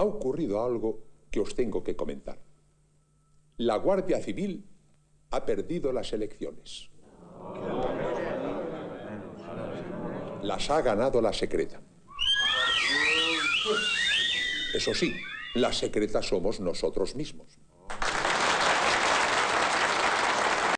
ha ocurrido algo que os tengo que comentar. La Guardia Civil ha perdido las elecciones. Las ha ganado la secreta. Eso sí, la secreta somos nosotros mismos.